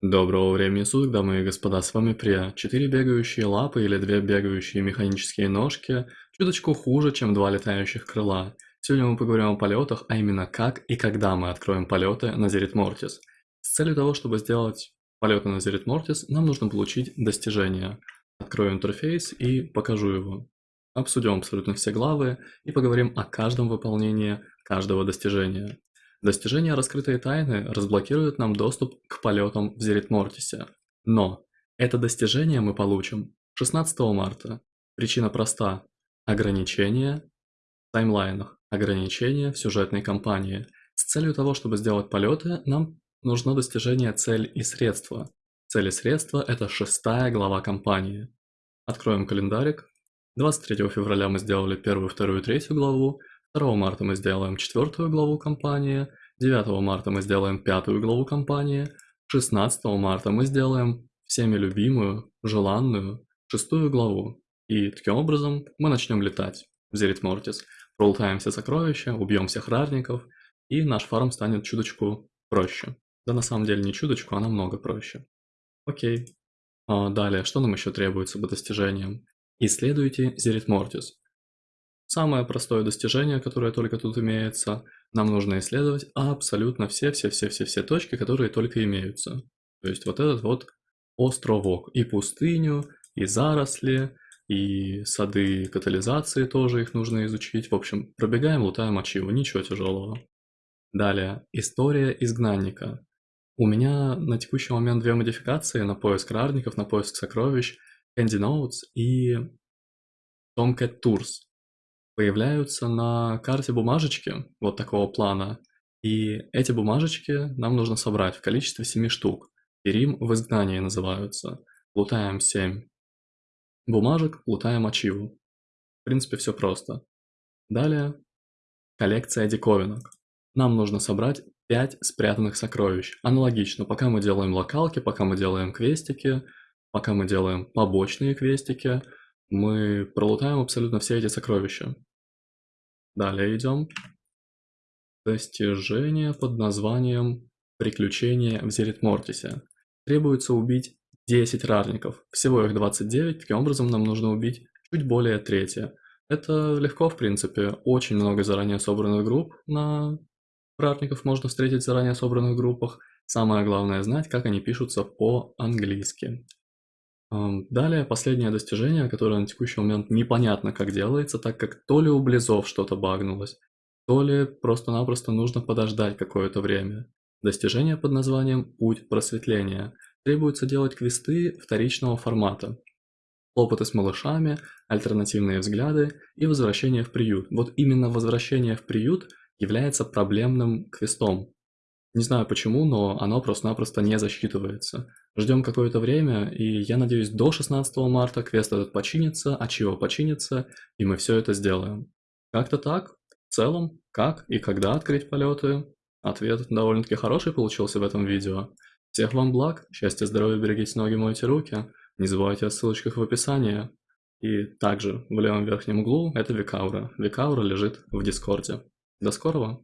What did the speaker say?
Доброго времени суток, дамы и господа, с вами Прия. Четыре бегающие лапы или две бегающие механические ножки чуточку хуже, чем два летающих крыла. Сегодня мы поговорим о полетах, а именно как и когда мы откроем полеты на Зерит Мортис. С целью того, чтобы сделать полеты на Зерит Мортис, нам нужно получить достижение. Открою интерфейс и покажу его. Обсудим абсолютно все главы и поговорим о каждом выполнении каждого достижения. Достижение раскрытой тайны разблокирует нам доступ к полетам в Зерит Мортисе. Но это достижение мы получим 16 марта. Причина проста. Ограничения в таймлайнах, ограничения в сюжетной кампании. С целью того, чтобы сделать полеты, нам нужно достижение цель и средства. Цель и средства – это шестая глава кампании. Откроем календарик. 23 февраля мы сделали первую, вторую, третью главу, 2 марта мы сделаем четвертую главу кампании, 9 марта мы сделаем пятую главу кампании, 16 марта мы сделаем всеми любимую, желанную шестую главу. И таким образом мы начнем летать в Зерит Мортис, пролутаем все сокровища, убьем всех ратников, и наш фарм станет чуточку проще. Да на самом деле не чуточку, а намного проще. Окей. А далее, что нам еще требуется по достижениям? Исследуйте Зерит Мортис. Самое простое достижение, которое только тут имеется, нам нужно исследовать абсолютно все-все-все-все-все точки, которые только имеются. То есть вот этот вот островок, и пустыню, и заросли, и сады катализации тоже их нужно изучить. В общем, пробегаем, лутаем ачиву, ничего тяжелого. Далее, история изгнанника. У меня на текущий момент две модификации на поиск рарников, на поиск сокровищ, Candy Notes и Tomcat Tours появляются на карте бумажечки вот такого плана. И эти бумажечки нам нужно собрать в количестве 7 штук. Перим в изгнании называются. Лутаем 7 бумажек, лутаем ачиву. В принципе, все просто. Далее, коллекция диковинок. Нам нужно собрать 5 спрятанных сокровищ. Аналогично, пока мы делаем локалки, пока мы делаем квестики, пока мы делаем побочные квестики, мы пролутаем абсолютно все эти сокровища. Далее идем. Достижение под названием «Приключения в Зерит Мортисе». Требуется убить 10 рарников. Всего их 29, таким образом нам нужно убить чуть более трети. Это легко, в принципе. Очень много заранее собранных групп на рарников можно встретить в заранее собранных группах. Самое главное знать, как они пишутся по-английски. Далее последнее достижение, которое на текущий момент непонятно как делается, так как то ли у Близов что-то багнулось, то ли просто-напросто нужно подождать какое-то время. Достижение под названием «Путь просветления». Требуется делать квесты вторичного формата. Опыты с малышами, альтернативные взгляды и возвращение в приют. Вот именно возвращение в приют является проблемным квестом, не знаю почему, но оно просто-напросто не засчитывается. Ждем какое-то время, и я надеюсь, до 16 марта квест этот починится, а чего починится, и мы все это сделаем. Как-то так. В целом, как и когда открыть полеты? Ответ довольно-таки хороший получился в этом видео. Всех вам благ, счастья, здоровья, берегите ноги, мойте руки. Не забывайте о ссылочках в описании. И также в левом верхнем углу это Викаура. Викаура лежит в Дискорде. До скорого!